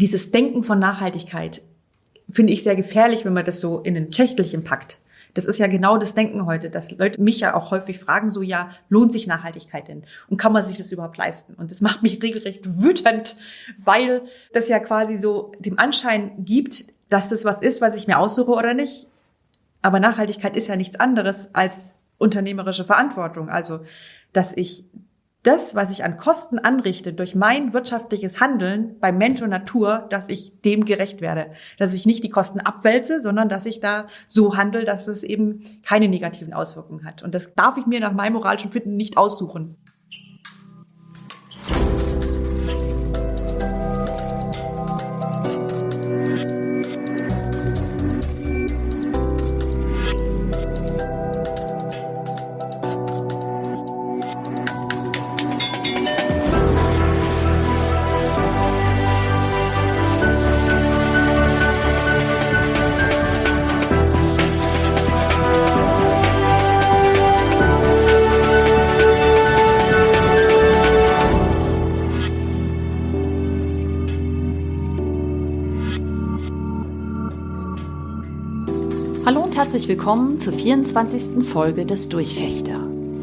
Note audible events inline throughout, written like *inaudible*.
dieses Denken von Nachhaltigkeit finde ich sehr gefährlich, wenn man das so in ein Schächtelchen packt. Das ist ja genau das Denken heute, dass Leute mich ja auch häufig fragen, so ja, lohnt sich Nachhaltigkeit denn? Und kann man sich das überhaupt leisten? Und das *laughs* macht mich regelrecht wütend, weil das ja quasi so dem Anschein gibt, dass das was ist, was ich mir aussuche oder nicht. Aber Nachhaltigkeit ist ja nichts anderes als unternehmerische Verantwortung. Also, dass ich das, was ich an Kosten anrichte durch mein wirtschaftliches Handeln bei Mensch und Natur, dass ich dem gerecht werde. Dass ich nicht die Kosten abwälze, sondern dass ich da so handle, dass es eben keine negativen Auswirkungen hat. Und das darf ich mir nach meinem moralischen Finden nicht aussuchen. Willkommen zur 24. Folge des Durchfechter.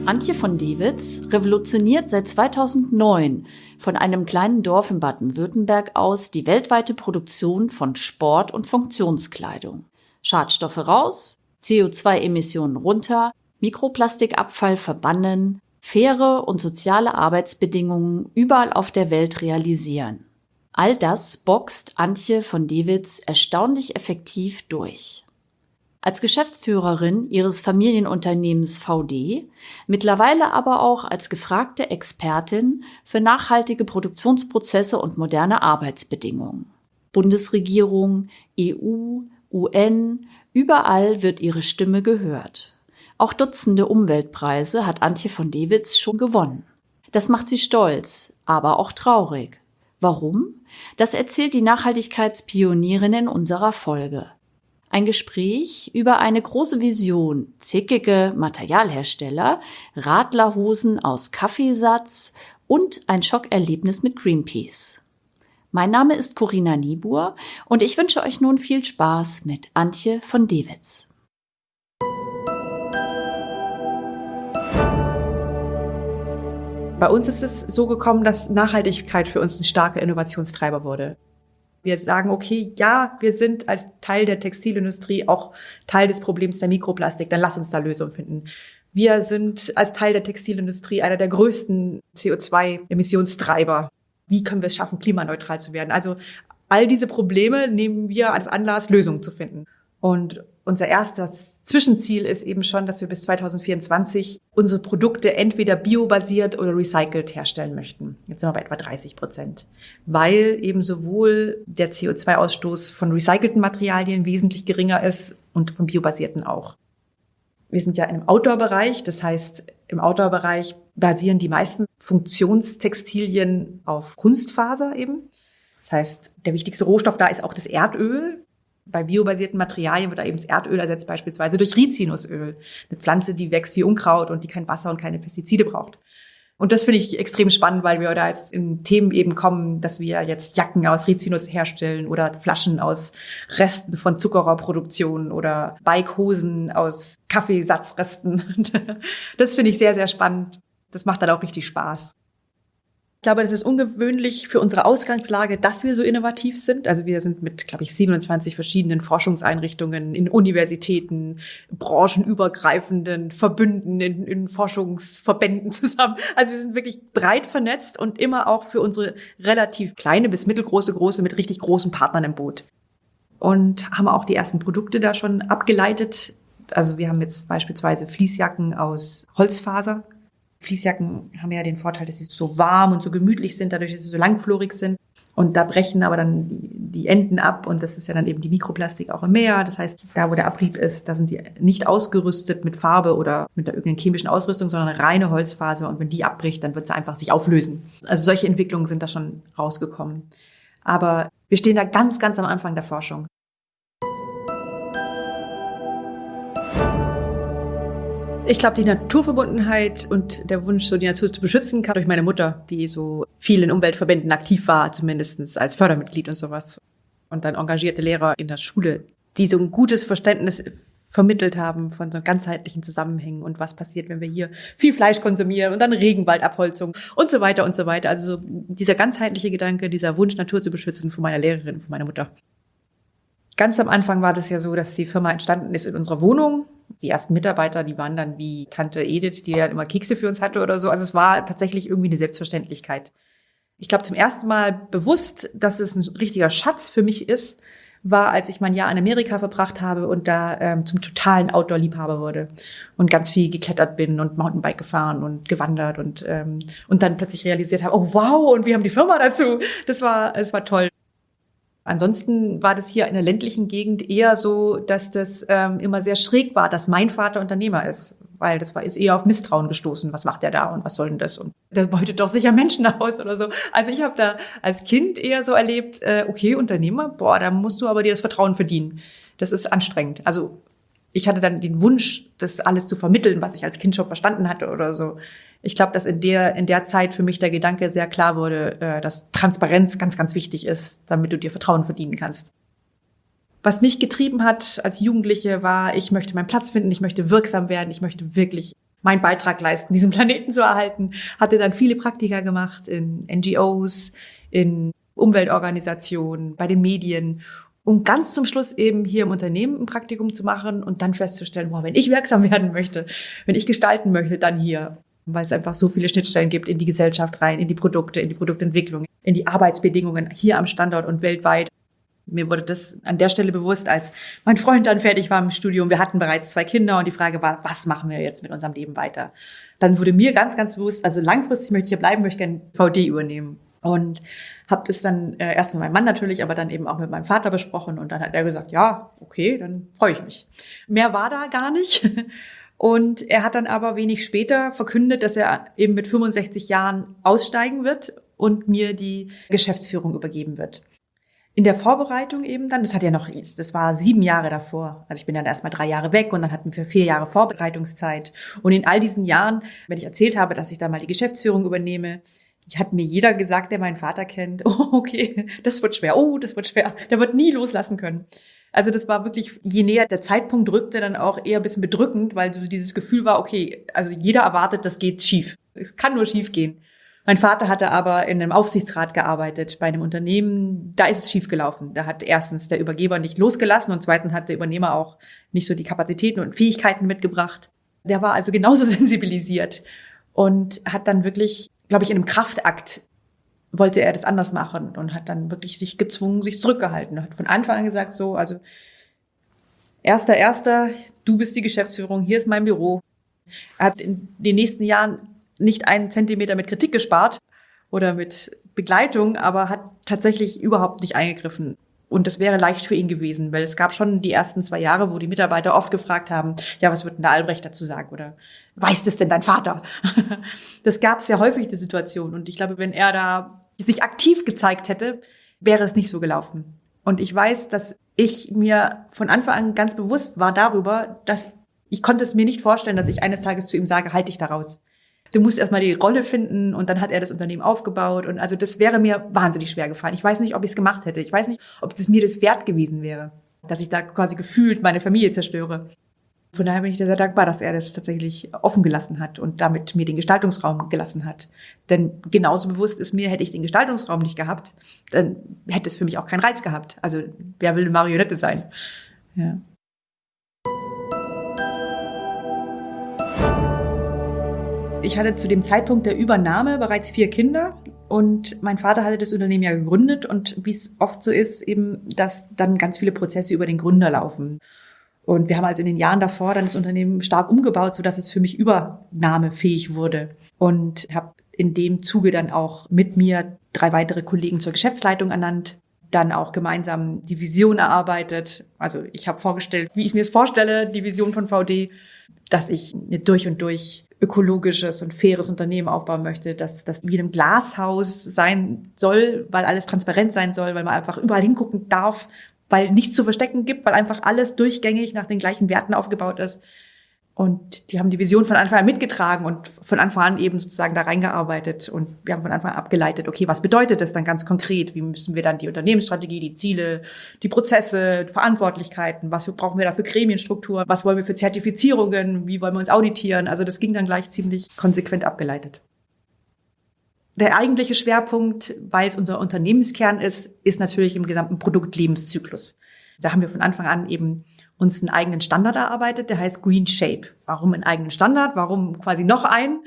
Antje von Dewitz revolutioniert seit 2009 von einem kleinen Dorf in Baden-Württemberg aus die weltweite Produktion von Sport- und Funktionskleidung. Schadstoffe raus, CO2-Emissionen runter, Mikroplastikabfall verbannen, faire und soziale Arbeitsbedingungen überall auf der Welt realisieren. All das boxt Antje von Dewitz erstaunlich effektiv durch. Als Geschäftsführerin ihres Familienunternehmens VD, mittlerweile aber auch als gefragte Expertin für nachhaltige Produktionsprozesse und moderne Arbeitsbedingungen. Bundesregierung, EU, UN, überall wird ihre Stimme gehört. Auch Dutzende Umweltpreise hat Antje von Dewitz schon gewonnen. Das macht sie stolz, aber auch traurig. Warum? Das erzählt die Nachhaltigkeitspionierin in unserer Folge. Ein Gespräch über eine große Vision, zickige Materialhersteller, Radlerhosen aus Kaffeesatz und ein Schockerlebnis mit Greenpeace. Mein Name ist Corinna Niebuhr und ich wünsche euch nun viel Spaß mit Antje von Dewitz. Bei uns ist es so gekommen, dass Nachhaltigkeit für uns ein starker Innovationstreiber wurde wir sagen, okay, ja, wir sind als Teil der Textilindustrie auch Teil des Problems der Mikroplastik, dann lass uns da Lösungen finden. Wir sind als Teil der Textilindustrie einer der größten CO2-Emissionstreiber. Wie können wir es schaffen, klimaneutral zu werden? Also all diese Probleme nehmen wir als Anlass, Lösungen zu finden. Und unser erstes Zwischenziel ist eben schon, dass wir bis 2024 unsere Produkte entweder biobasiert oder recycelt herstellen möchten. Jetzt sind wir bei etwa 30 Prozent, weil eben sowohl der CO2-Ausstoß von recycelten Materialien wesentlich geringer ist und von biobasierten auch. Wir sind ja im Outdoor-Bereich, das heißt, im Outdoor-Bereich basieren die meisten Funktionstextilien auf Kunstfaser eben. Das heißt, der wichtigste Rohstoff da ist auch das Erdöl bei biobasierten Materialien wird da eben das Erdöl ersetzt, beispielsweise durch Rizinusöl. Eine Pflanze, die wächst wie Unkraut und die kein Wasser und keine Pestizide braucht. Und das finde ich extrem spannend, weil wir da jetzt in Themen eben kommen, dass wir jetzt Jacken aus Rizinus herstellen oder Flaschen aus Resten von Zuckerrohrproduktion oder Bikehosen aus Kaffeesatzresten. *laughs* Das finde ich sehr, sehr spannend. Das macht dann auch richtig Spaß. Ich glaube, das ist ungewöhnlich für unsere Ausgangslage, dass wir so innovativ sind. Also wir sind mit, glaube ich, 27 verschiedenen Forschungseinrichtungen in Universitäten, branchenübergreifenden Verbünden, in, in Forschungsverbänden *laughs* zusammen. Also wir sind wirklich breit vernetzt und immer auch für unsere relativ kleine bis mittelgroße, große mit richtig großen Partnern im Boot. Und haben auch die ersten Produkte da schon abgeleitet. Also wir haben jetzt beispielsweise Fließjacken aus Holzfaser Fließjacken haben ja den Vorteil, dass sie so warm und so gemütlich sind, dadurch, dass sie so langflorig sind. Und da brechen aber dann die, die Enden ab und das ist ja dann eben die Mikroplastik auch im Meer. Das heißt, da wo der Abrieb ist, da sind die nicht ausgerüstet mit Farbe oder mit irgendeiner chemischen Ausrüstung, sondern reine Holzfaser. Und wenn die abbricht, dann wird sie einfach sich auflösen. Also solche Entwicklungen sind da schon rausgekommen. Aber wir stehen da ganz, ganz am Anfang der Forschung. Ich glaube, die Naturverbundenheit und der Wunsch, so die Natur zu beschützen, kam durch meine Mutter, die so viel in Umweltverbänden aktiv war, zumindest als Fördermitglied und sowas. Und dann engagierte Lehrer in der Schule, die so ein gutes Verständnis vermittelt haben von so ganzheitlichen Zusammenhängen und was passiert, wenn wir hier viel Fleisch konsumieren und dann Regenwaldabholzung und so weiter und so weiter. Also so dieser ganzheitliche Gedanke, dieser Wunsch, Natur zu beschützen von meiner Lehrerin, von meiner Mutter. Ganz am Anfang war das ja so, dass die Firma entstanden ist in unserer Wohnung. Die ersten Mitarbeiter, die waren dann wie Tante Edith, die ja immer Kekse für uns hatte oder so. Also es war tatsächlich irgendwie eine Selbstverständlichkeit. Ich glaube zum ersten Mal bewusst, dass es ein richtiger Schatz für mich ist, war, als ich mein Jahr in Amerika verbracht habe und da ähm, zum totalen Outdoor-Liebhaber wurde und ganz viel geklettert bin und Mountainbike gefahren und gewandert und ähm, und dann plötzlich realisiert habe, oh wow, und wir haben die Firma dazu. Das war, es war toll. Ansonsten war das hier in der ländlichen Gegend eher so, dass das ähm, immer sehr schräg war, dass mein Vater Unternehmer ist, weil das war ist eher auf Misstrauen gestoßen. Was macht der da und was soll denn das? Und der beutet doch sicher Menschen aus oder so. Also ich habe da als Kind eher so erlebt, äh, okay, Unternehmer, boah, da musst du aber dir das Vertrauen verdienen. Das ist anstrengend. Also ich hatte dann den Wunsch, das alles zu vermitteln, was ich als Kind schon verstanden hatte oder so ich glaube, dass in der, in der Zeit für mich der Gedanke sehr klar wurde, äh, dass Transparenz ganz, ganz wichtig ist, damit du dir Vertrauen verdienen kannst. Was mich getrieben hat als Jugendliche war, ich möchte meinen Platz finden, ich möchte wirksam werden, ich möchte wirklich meinen Beitrag leisten, diesen Planeten zu erhalten. Hatte dann viele Praktika gemacht in NGOs, in Umweltorganisationen, bei den Medien um ganz zum Schluss eben hier im Unternehmen ein Praktikum zu machen und dann festzustellen, wow, wenn ich wirksam *laughs* werden möchte, wenn ich gestalten möchte, dann hier weil es einfach so viele Schnittstellen gibt in die Gesellschaft rein, in die Produkte, in die Produktentwicklung, in die Arbeitsbedingungen hier am Standort und weltweit. Mir wurde das an der Stelle bewusst, als mein Freund dann fertig war im Studium. Wir hatten bereits zwei Kinder und die Frage war, was machen wir jetzt mit unserem Leben weiter? Dann wurde mir ganz, ganz bewusst, also langfristig möchte ich hier bleiben, möchte gerne VD übernehmen. Und habe das dann äh, erst mit meinem Mann natürlich, aber dann eben auch mit meinem Vater besprochen und dann hat er gesagt, ja, okay, dann freue ich mich. Mehr war da gar nicht. *laughs* Und er hat dann aber wenig später verkündet, dass er eben mit 65 Jahren aussteigen wird und mir die Geschäftsführung übergeben wird. In der Vorbereitung eben dann, das hat ja noch, das war sieben Jahre davor. Also ich bin dann erstmal drei Jahre weg und dann hatten wir vier Jahre Vorbereitungszeit. Und in all diesen Jahren, wenn ich erzählt habe, dass ich da mal die Geschäftsführung übernehme, hat mir jeder gesagt, der meinen Vater kennt, *laughs* oh, okay, das wird schwer, oh, das wird schwer, der wird nie loslassen können. Also das war wirklich, je näher der Zeitpunkt rückte, dann auch eher ein bisschen bedrückend, weil so dieses Gefühl war, okay, also jeder erwartet, das geht schief. Es kann nur schief gehen. Mein Vater hatte aber in einem Aufsichtsrat gearbeitet bei einem Unternehmen. Da ist es schief gelaufen. Da hat erstens der Übergeber nicht losgelassen und zweitens hat der Übernehmer auch nicht so die Kapazitäten und Fähigkeiten mitgebracht. Der war also genauso *laughs* sensibilisiert und hat dann wirklich, glaube ich, in einem Kraftakt wollte er das anders machen und hat dann wirklich sich gezwungen, sich zurückgehalten. Hat von Anfang an gesagt so, also erster, erster, du bist die Geschäftsführung, hier ist mein Büro. Er hat in den nächsten Jahren nicht einen Zentimeter mit Kritik gespart oder mit Begleitung, aber hat tatsächlich überhaupt nicht eingegriffen. Und das wäre leicht für ihn gewesen, weil es gab schon die ersten zwei Jahre, wo die Mitarbeiter oft gefragt haben, ja, was wird denn der Albrecht dazu sagen? Oder weiß das denn dein Vater? *laughs* das gab sehr häufig die Situation. Und ich glaube, wenn er da sich aktiv gezeigt hätte, wäre es nicht so gelaufen. Und ich weiß, dass ich mir von Anfang an ganz bewusst war darüber, dass ich konnte es mir nicht vorstellen, dass ich eines Tages zu ihm sage, halt dich daraus. Du musst erstmal die Rolle finden und dann hat er das Unternehmen aufgebaut und also das wäre mir wahnsinnig schwer gefallen. Ich weiß nicht, ob ich es gemacht hätte. Ich weiß nicht, ob es mir das wert gewesen wäre, dass ich da quasi gefühlt meine Familie zerstöre. Von daher bin ich sehr dankbar, dass er das tatsächlich offen gelassen hat und damit mir den Gestaltungsraum gelassen hat. Denn genauso bewusst ist mir, hätte ich den Gestaltungsraum nicht gehabt, dann hätte es für mich auch keinen Reiz gehabt. Also wer will eine Marionette sein? Ja. Ich hatte zu dem Zeitpunkt der Übernahme bereits vier Kinder und mein Vater hatte das Unternehmen ja gegründet und wie es oft so ist, eben, dass dann ganz viele Prozesse über den Gründer laufen. Und wir haben also in den Jahren davor dann das Unternehmen stark umgebaut, so dass es für mich übernahmefähig wurde. Und habe in dem Zuge dann auch mit mir drei weitere Kollegen zur Geschäftsleitung ernannt, dann auch gemeinsam die Vision erarbeitet. Also ich habe vorgestellt, wie ich mir es vorstelle, die Vision von VD, dass ich eine durch und durch ökologisches und faires Unternehmen aufbauen möchte, dass das wie in einem Glashaus sein soll, weil alles transparent sein soll, weil man einfach überall hingucken darf, weil nichts zu verstecken gibt, weil einfach alles durchgängig nach den gleichen Werten aufgebaut ist. Und die haben die Vision von Anfang an mitgetragen und von Anfang an eben sozusagen da reingearbeitet. Und wir haben von Anfang an abgeleitet, okay, was bedeutet das dann ganz konkret? Wie müssen wir dann die Unternehmensstrategie, die Ziele, die Prozesse, Verantwortlichkeiten, was brauchen wir da für Gremienstruktur, was wollen wir für Zertifizierungen, wie wollen wir uns auditieren? Also das ging dann gleich ziemlich konsequent abgeleitet. Der eigentliche Schwerpunkt, weil es unser Unternehmenskern ist, ist natürlich im gesamten Produktlebenszyklus. Da haben wir von Anfang an eben uns einen eigenen Standard erarbeitet, der heißt Green Shape. Warum einen eigenen Standard? Warum quasi noch einen?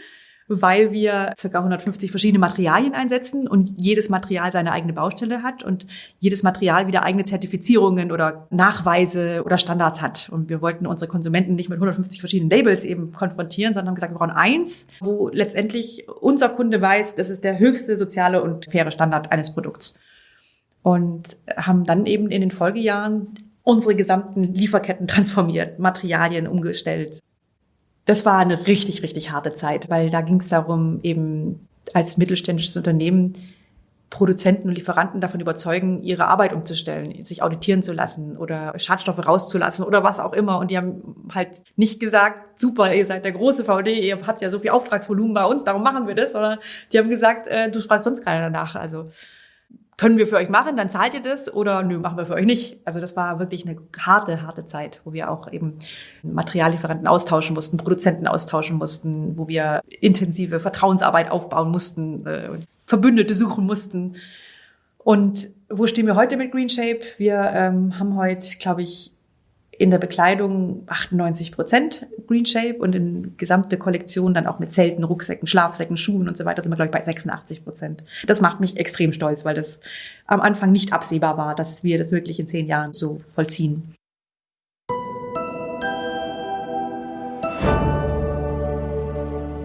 Weil wir ca. 150 verschiedene Materialien einsetzen und jedes Material seine eigene Baustelle hat und jedes Material wieder eigene Zertifizierungen oder Nachweise oder Standards hat. Und wir wollten unsere Konsumenten nicht mit 150 verschiedenen Labels eben konfrontieren, sondern haben gesagt, wir brauchen eins, wo letztendlich unser Kunde weiß, das ist der höchste soziale und faire Standard eines Produkts. Und haben dann eben in den Folgejahren unsere gesamten Lieferketten transformiert, Materialien umgestellt. Das war eine richtig, richtig harte Zeit, weil da ging es darum, eben als mittelständisches Unternehmen Produzenten und Lieferanten davon überzeugen, ihre Arbeit umzustellen, sich auditieren zu lassen oder Schadstoffe rauszulassen oder was auch immer. Und die haben halt nicht gesagt, super, ihr seid der große VD, ihr habt ja so viel Auftragsvolumen bei uns, darum machen wir das, sondern die haben gesagt, äh, du fragst sonst keiner danach. Also können wir für euch machen, dann zahlt ihr das oder nö, machen wir für euch nicht. Also das war wirklich eine harte, harte Zeit, wo wir auch eben Materiallieferanten austauschen mussten, Produzenten austauschen mussten, wo wir intensive Vertrauensarbeit aufbauen mussten, äh, Verbündete suchen mussten. Und wo stehen wir heute mit Green Shape? Wir ähm, haben heute, glaube ich, in der Bekleidung 98 Prozent Green Shape und in gesamte Kollektion dann auch mit Zelten, Rucksäcken, Schlafsäcken, Schuhen und so weiter sind wir, glaube ich, bei 86 Prozent. Das macht mich extrem stolz, weil das am Anfang nicht absehbar war, dass wir das wirklich in zehn Jahren so vollziehen.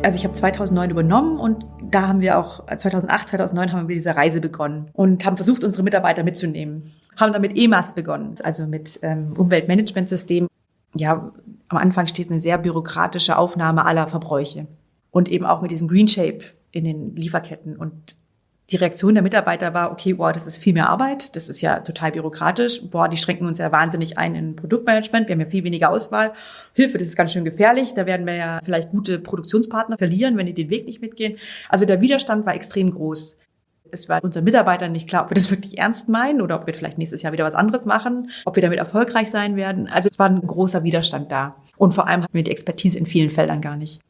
Also ich habe 2009 übernommen und da haben wir auch 2008, 2009 haben wir diese Reise begonnen und haben versucht, unsere Mitarbeiter mitzunehmen haben dann mit EMAS begonnen, also mit ähm, Umweltmanagementsystem. Ja, am Anfang steht eine sehr bürokratische Aufnahme aller Verbräuche und eben auch mit diesem Green Shape in den Lieferketten und die Reaktion der Mitarbeiter war, okay, boah, das ist viel mehr Arbeit, das ist ja total bürokratisch, boah, die schränken uns ja wahnsinnig ein in Produktmanagement, wir haben ja viel weniger Auswahl, Hilfe, das ist ganz schön gefährlich, da werden wir ja vielleicht gute Produktionspartner verlieren, wenn die den Weg nicht mitgehen. Also der Widerstand war extrem groß. Es war unseren Mitarbeitern nicht klar, ob wir das wirklich ernst meinen oder ob wir vielleicht nächstes Jahr wieder was anderes machen, ob wir damit erfolgreich sein werden. Also es war ein großer Widerstand da. Und vor allem hatten wir die Expertise in vielen Feldern gar nicht.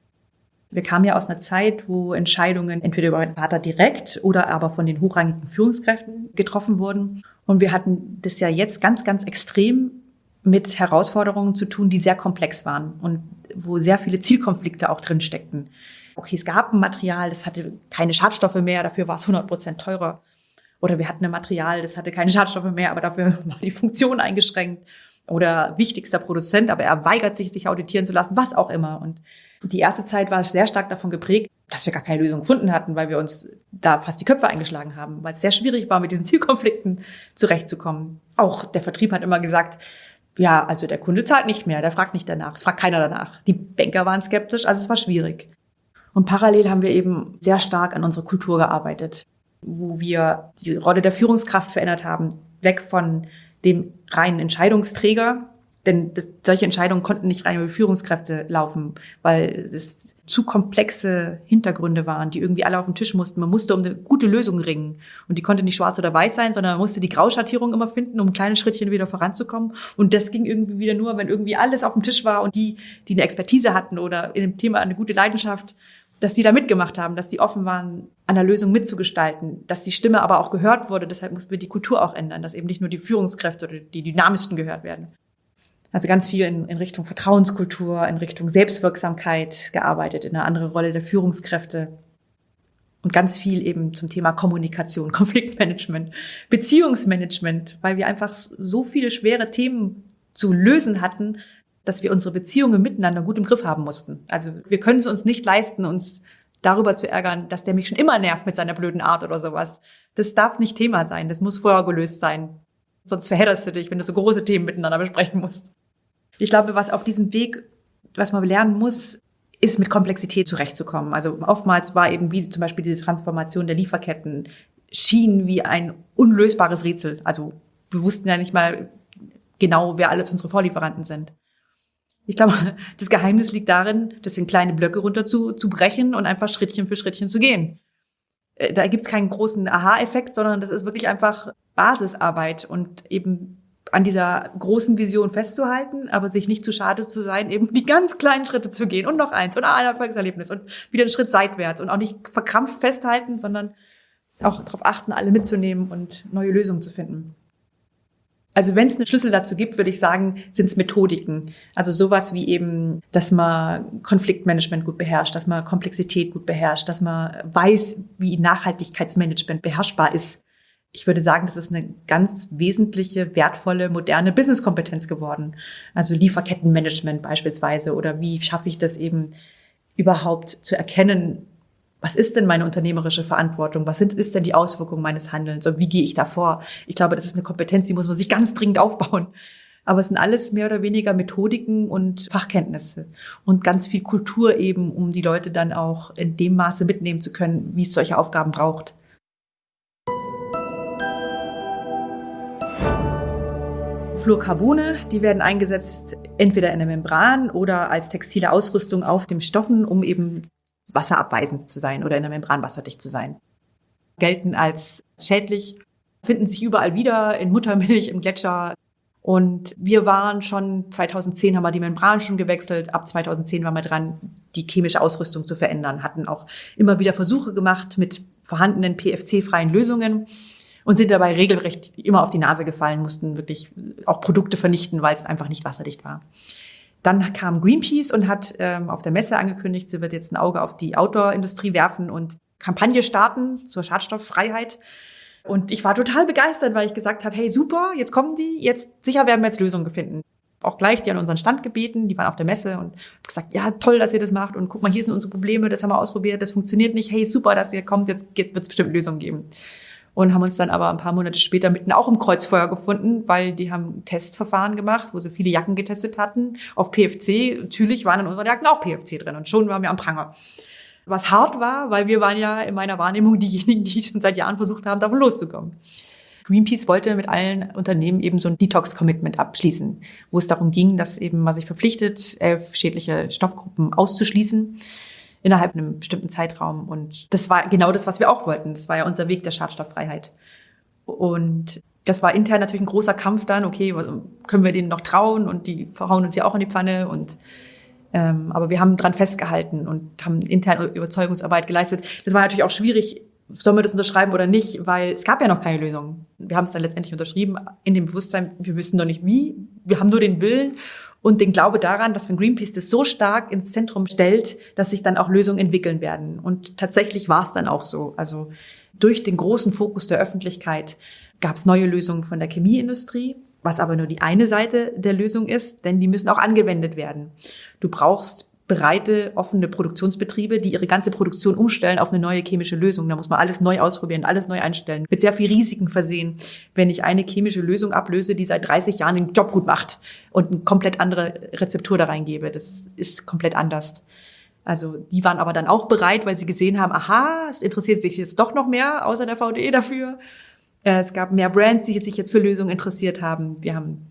Wir kamen ja aus einer Zeit, wo Entscheidungen entweder über meinen Vater direkt oder aber von den hochrangigen Führungskräften getroffen wurden. Und wir hatten das ja jetzt ganz, ganz extrem mit Herausforderungen zu tun, die sehr komplex waren und wo sehr viele Zielkonflikte auch drin steckten okay, es gab ein Material, das hatte keine Schadstoffe mehr, dafür war es 100 Prozent teurer. Oder wir hatten ein Material, das hatte keine Schadstoffe mehr, aber dafür *laughs* war die Funktion eingeschränkt. Oder wichtigster Produzent, aber er weigert sich, sich auditieren zu lassen, was auch immer. Und die erste Zeit war sehr stark davon geprägt, dass wir gar keine Lösung gefunden hatten, weil wir uns da fast die Köpfe eingeschlagen haben, weil es sehr schwierig war, mit diesen *laughs* Zielkonflikten zurechtzukommen. Auch der Vertrieb hat immer gesagt, ja, also der Kunde zahlt nicht mehr, der fragt nicht danach, es fragt keiner danach. Die Banker waren skeptisch, also es war schwierig. Und parallel haben wir eben sehr stark an unserer Kultur gearbeitet, wo wir die Rolle der Führungskraft verändert haben, weg von dem reinen Entscheidungsträger, denn das, solche Entscheidungen konnten nicht rein über Führungskräfte laufen, weil es zu komplexe Hintergründe waren, die irgendwie alle auf den Tisch mussten. Man musste um eine gute Lösung ringen. Und die konnte nicht schwarz oder weiß sein, sondern man musste die Grauschattierung immer finden, um kleine Schrittchen wieder voranzukommen. Und das ging irgendwie wieder nur, wenn irgendwie alles auf dem Tisch war und die, die eine Expertise hatten oder in dem Thema eine gute Leidenschaft dass die da mitgemacht haben, dass die offen waren, an der Lösung mitzugestalten, dass die Stimme aber auch gehört wurde. Deshalb mussten wir die Kultur auch ändern, dass eben nicht nur die Führungskräfte oder die dynamischsten gehört werden. Also ganz viel in, in Richtung Vertrauenskultur, in Richtung Selbstwirksamkeit gearbeitet, in eine andere Rolle der Führungskräfte und ganz viel eben zum Thema Kommunikation, *laughs* Konfliktmanagement, Beziehungsmanagement, weil wir einfach so viele schwere Themen zu lösen hatten, dass wir unsere Beziehungen miteinander gut im Griff haben mussten. Also wir können es uns nicht leisten, uns darüber zu ärgern, dass der mich schon immer nervt mit seiner blöden Art oder sowas. Das darf nicht Thema sein. Das muss vorher gelöst sein. Sonst verhedderst du dich, wenn du so große Themen miteinander besprechen musst. Ich glaube, was auf diesem Weg, was man lernen muss, ist mit Komplexität zurechtzukommen. Also oftmals war eben wie zum Beispiel diese Transformation der Lieferketten schien wie ein unlösbares Rätsel. Also wir wussten ja nicht mal genau, wer alles unsere Vorlieferanten sind. Ich glaube, das Geheimnis liegt darin, das in kleine Blöcke runter zu, zu brechen und einfach Schrittchen für Schrittchen zu gehen. Äh, da gibt's keinen großen Aha-Effekt, sondern das ist wirklich einfach Basisarbeit und eben an dieser großen Vision festzuhalten, aber sich nicht zu schade zu sein, eben die ganz kleinen Schritte zu gehen und noch eins und ein Erfolgserlebnis und wieder einen Schritt seitwärts und auch nicht verkrampft festhalten, sondern auch darauf achten, alle mitzunehmen und neue Lösungen zu finden. Also wenn es einen Schlüssel dazu gibt, würde ich sagen, sind es Methodiken. Also sowas wie eben, dass man Konfliktmanagement gut beherrscht, dass man Komplexität gut beherrscht, dass man weiß, wie Nachhaltigkeitsmanagement beherrschbar ist. Ich würde sagen, das ist eine ganz wesentliche, wertvolle, moderne Businesskompetenz geworden. Also Lieferkettenmanagement beispielsweise oder wie schaffe ich das eben überhaupt zu erkennen, was ist denn meine unternehmerische Verantwortung? Was sind, ist denn die Auswirkung meines Handelns? Und wie gehe ich da vor? Ich glaube, das ist eine Kompetenz, die muss man sich ganz dringend aufbauen. Aber es sind alles mehr oder weniger Methodiken und Fachkenntnisse und ganz viel Kultur eben, um die Leute dann auch in dem Maße mitnehmen zu können, wie es solche Aufgaben braucht. Fluorcarbone, die werden eingesetzt entweder in der Membran oder als textile Ausrüstung auf dem Stoffen, um eben wasserabweisend zu sein oder in der Membran wasserdicht zu sein. Gelten als schädlich, finden sich überall wieder in Muttermilch, im Gletscher. Und wir waren schon 2010 haben wir die Membran schon gewechselt. Ab 2010 waren wir dran, die chemische Ausrüstung zu verändern. Hatten auch immer wieder Versuche gemacht mit vorhandenen PFC-freien Lösungen und sind dabei regelrecht immer auf die Nase gefallen, mussten wirklich auch Produkte vernichten, weil es einfach nicht wasserdicht war. Dann kam Greenpeace und hat ähm, auf der Messe angekündigt, sie wird jetzt ein Auge auf die Outdoor-Industrie werfen und Kampagne starten zur Schadstofffreiheit. Und ich war total begeistert, weil ich gesagt habe, hey super, jetzt kommen die, jetzt sicher werden wir jetzt Lösungen finden. Auch gleich die an unseren Stand gebeten, die waren auf der Messe und gesagt, ja toll, dass ihr das macht und guck mal, hier sind unsere Probleme, das haben wir ausprobiert, das funktioniert nicht, hey super, dass ihr kommt, jetzt, jetzt wird es bestimmt Lösungen geben und haben uns dann aber ein paar Monate später mitten auch im Kreuzfeuer gefunden, weil die haben Testverfahren gemacht, wo sie viele Jacken getestet hatten auf PFC. Natürlich waren in unseren Jacken auch PFC drin und schon waren wir am Pranger. Was hart war, weil wir waren ja in meiner Wahrnehmung *laughs* diejenigen, die schon seit Jahren versucht haben, davon loszukommen. Greenpeace wollte mit allen Unternehmen eben so ein Detox-Commitment abschließen, wo es darum ging, dass eben man sich verpflichtet, elf schädliche Stoffgruppen auszuschließen innerhalb einem bestimmten Zeitraum. Und das war genau das, was wir auch wollten. Das war ja unser Weg der Schadstofffreiheit. Und das war intern natürlich ein großer Kampf dann. Okay, können wir denen noch trauen? Und die verhauen uns ja auch in die Pfanne. Und ähm, aber wir haben dran festgehalten und haben interne Überzeugungsarbeit geleistet. Das war natürlich auch schwierig. Sollen wir das unterschreiben oder nicht? Weil es gab ja noch keine Lösung. Wir haben es dann letztendlich unterschrieben in dem Bewusstsein, wir wüssten noch nicht wie. Wir haben nur den Willen und den Glaube daran, dass wenn Greenpeace das so stark ins Zentrum stellt, dass sich dann auch Lösungen entwickeln werden. Und tatsächlich war es dann auch so. Also durch den großen Fokus der Öffentlichkeit gab es neue Lösungen von der Chemieindustrie, was aber nur die eine Seite der Lösung ist, denn die müssen auch angewendet werden. Du brauchst breite, offene Produktionsbetriebe, die ihre ganze Produktion umstellen auf eine neue chemische Lösung. Da muss man alles neu ausprobieren, alles neu einstellen. Mit sehr viel Risiken versehen, wenn ich eine chemische Lösung ablöse, die seit 30 Jahren den Job gut macht und eine komplett andere Rezeptur da reingebe. Das ist komplett anders. Also die waren aber dann auch bereit, weil sie gesehen haben, aha, es interessiert sich jetzt doch noch mehr außer der VDE dafür. Äh, es gab mehr Brands, die sich jetzt für Lösungen interessiert haben. Wir haben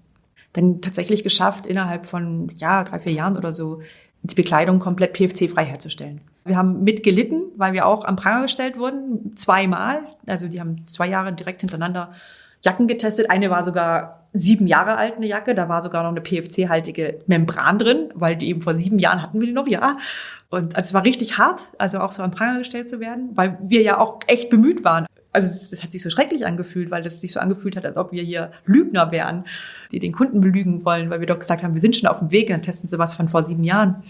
dann tatsächlich geschafft, innerhalb von ja drei vier Jahren oder so die Bekleidung komplett PFC-frei herzustellen. Wir haben mitgelitten, weil wir auch am Pranger gestellt wurden, zweimal. Also die haben zwei Jahre direkt hintereinander Jacken getestet. Eine war sogar sieben Jahre alt, eine Jacke. Da war sogar noch eine PFC-haltige Membran drin, weil die eben vor sieben Jahren hatten wir die noch, ja. Und also es war richtig hart, also auch so am Pranger gestellt zu werden, weil wir ja auch echt bemüht waren also das hat sich so schrecklich angefühlt, weil das sich so angefühlt hat, als ob wir hier Lügner wären, die den Kunden belügen wollen, weil wir doch gesagt haben, wir sind schon auf dem Weg, dann testen sie was von vor sieben Jahren.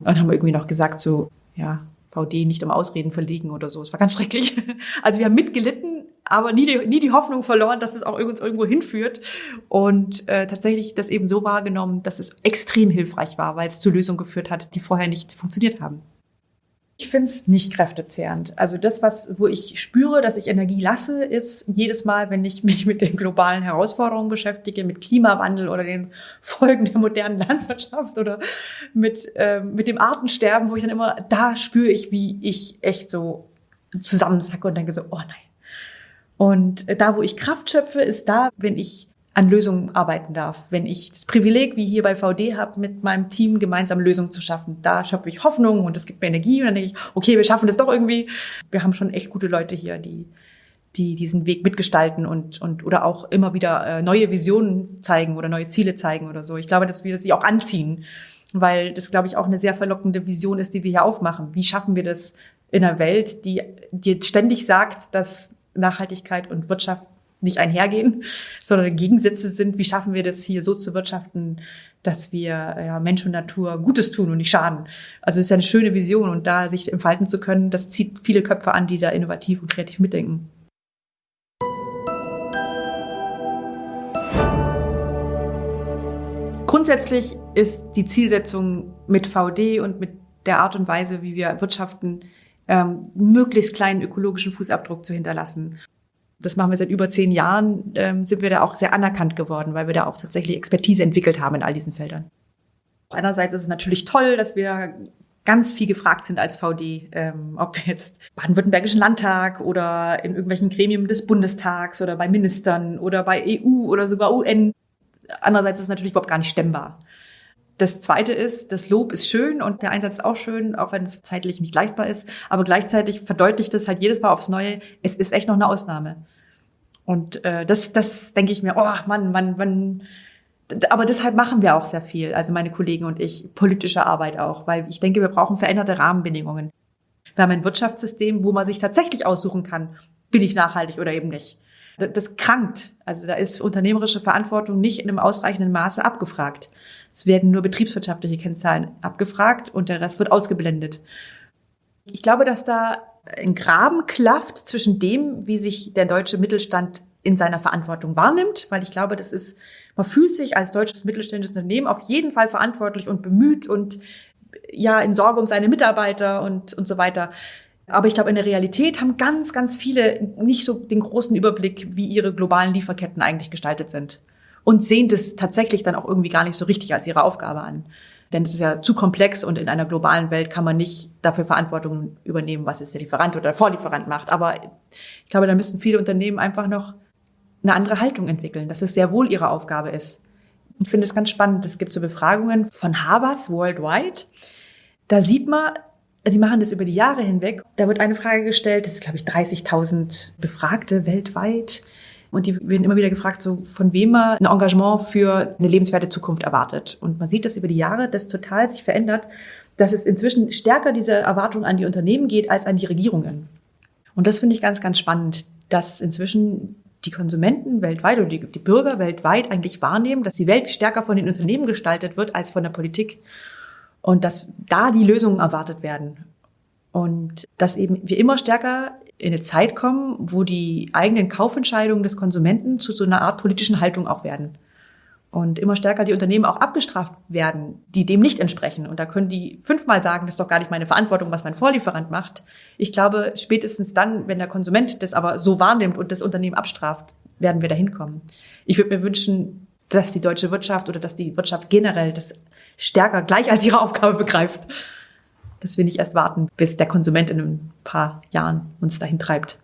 Und haben wir irgendwie noch gesagt, so, ja, VD nicht um Ausreden verlegen oder so. Es war ganz schrecklich. *laughs* Also wir haben mitgelitten, aber nie die, nie die Hoffnung verloren, dass es auch uns irgendwo hinführt. Und äh, tatsächlich das eben so wahrgenommen, dass es extrem hilfreich war, weil es zu Lösungen geführt hat, die vorher nicht funktioniert haben. Ich finde es nicht kräftezehrend. Also das, was, wo ich spüre, dass ich Energie lasse, ist jedes Mal, wenn ich *laughs* mich mit den globalen Herausforderungen beschäftige, mit Klimawandel oder den *laughs* Folgen der modernen Landwirtschaft oder mit, äh, mit dem Artensterben, wo ich dann immer, da spüre ich, wie ich echt so zusammensacke und denke so, oh nein. Und da, wo ich Kraft schöpfe, ist da, wenn ich an Lösungen arbeiten darf. Wenn ich das Privileg, wie hier bei VD habe, mit meinem Team gemeinsam Lösungen zu schaffen, da schöpfe ich Hoffnung und es gibt mir Energie und dann denke ich, okay, wir schaffen das doch irgendwie. Wir haben schon echt gute Leute hier, die die diesen Weg mitgestalten und, und oder auch immer wieder äh, neue Visionen zeigen oder neue Ziele zeigen oder so. Ich glaube, dass wir sie auch anziehen, weil das, glaube ich, auch eine sehr verlockende Vision ist, die wir hier aufmachen. Wie schaffen wir das in einer Welt, die dir ständig sagt, dass Nachhaltigkeit und Wirtschaft nicht einhergehen, sondern Gegensätze sind. Wie schaffen wir das hier so zu wirtschaften, dass wir ja, Mensch und Natur Gutes tun und nicht schaden? Also es ist ja eine schöne Vision und da sich entfalten zu können, das zieht viele Köpfe an, die da innovativ und kreativ mitdenken. Grundsätzlich ist die Zielsetzung mit VD und mit der Art und Weise, wie wir wirtschaften, ähm, möglichst kleinen ökologischen Fußabdruck zu hinterlassen. Das machen wir seit über zehn Jahren, ähm, sind wir da auch sehr anerkannt geworden, weil wir da auch tatsächlich Expertise entwickelt haben in all diesen Feldern. Einerseits ist es natürlich toll, dass wir ganz viel gefragt sind als VD, ähm, ob jetzt Baden-Württembergischen Landtag oder in irgendwelchen Gremien des Bundestags oder bei Ministern oder bei EU oder sogar UN Andererseits ist es natürlich überhaupt gar nicht stemmbar. Das zweite ist, das Lob ist schön und der Einsatz ist auch schön, auch wenn es zeitlich nicht leistbar ist. Aber gleichzeitig verdeutlicht es halt jedes Mal aufs Neue, es ist echt noch eine Ausnahme. Und äh, das, das denke ich mir, oh Mann, Mann, Mann. Aber deshalb machen wir auch sehr viel, also meine Kollegen und ich, politische Arbeit auch, weil ich denke, wir brauchen veränderte Rahmenbedingungen. Wir haben ein Wirtschaftssystem, wo man sich tatsächlich aussuchen kann, bin ich nachhaltig oder eben nicht das krankt. Also da ist unternehmerische Verantwortung nicht in einem ausreichenden Maße abgefragt. Es werden nur betriebswirtschaftliche Kennzahlen abgefragt und der Rest wird ausgeblendet. Ich glaube, dass da ein Graben klafft zwischen dem, wie sich der deutsche Mittelstand in seiner Verantwortung wahrnimmt, weil ich glaube, das ist, man fühlt sich als deutsches mittelständisches Unternehmen auf jeden Fall verantwortlich und bemüht und ja in Sorge um seine Mitarbeiter und, und so weiter. Aber ich glaube, in der Realität haben ganz, ganz viele nicht so den großen Überblick, wie ihre globalen Lieferketten eigentlich gestaltet sind. Und sehen das tatsächlich dann auch irgendwie gar nicht so richtig als ihre Aufgabe an. Denn es ist ja zu komplex und in einer globalen Welt kann man nicht dafür Verantwortung übernehmen, was jetzt der Lieferant oder der Vorlieferant macht. Aber ich glaube, da müssen viele Unternehmen einfach noch eine andere Haltung entwickeln, dass es sehr wohl ihre Aufgabe ist. Ich finde es ganz spannend. Es gibt so Befragungen von Harvard worldwide. Da sieht man, Sie machen das über die Jahre hinweg. Da wird eine Frage gestellt, das ist, glaube ich, 30.000 Befragte weltweit. Und die werden immer wieder gefragt, so von wem man ein Engagement für eine lebenswerte Zukunft erwartet. Und man sieht das über die Jahre, das total sich verändert, dass es inzwischen stärker diese Erwartung an die Unternehmen geht als an die Regierungen. Und das finde ich ganz, ganz spannend, dass inzwischen die Konsumenten weltweit oder die, die Bürger weltweit eigentlich wahrnehmen, dass die Welt stärker von den Unternehmen gestaltet wird als von der Politik und dass da die Lösungen erwartet werden. Und dass eben wir immer stärker in eine Zeit kommen, wo die eigenen Kaufentscheidungen des Konsumenten zu so einer Art politischen Haltung auch werden. Und immer stärker die Unternehmen auch abgestraft werden, die dem nicht entsprechen. Und da können die fünfmal sagen, das ist doch gar nicht meine Verantwortung, was mein Vorlieferant macht. Ich glaube, spätestens dann, wenn der Konsument das aber so wahrnimmt und das Unternehmen abstraft, werden wir dahin kommen. Ich würde mir wünschen, dass die deutsche Wirtschaft oder dass die Wirtschaft generell das stärker gleich als ihre Aufgabe begreift. Dass wir nicht erst warten, bis der Konsument in ein paar Jahren uns dahin treibt.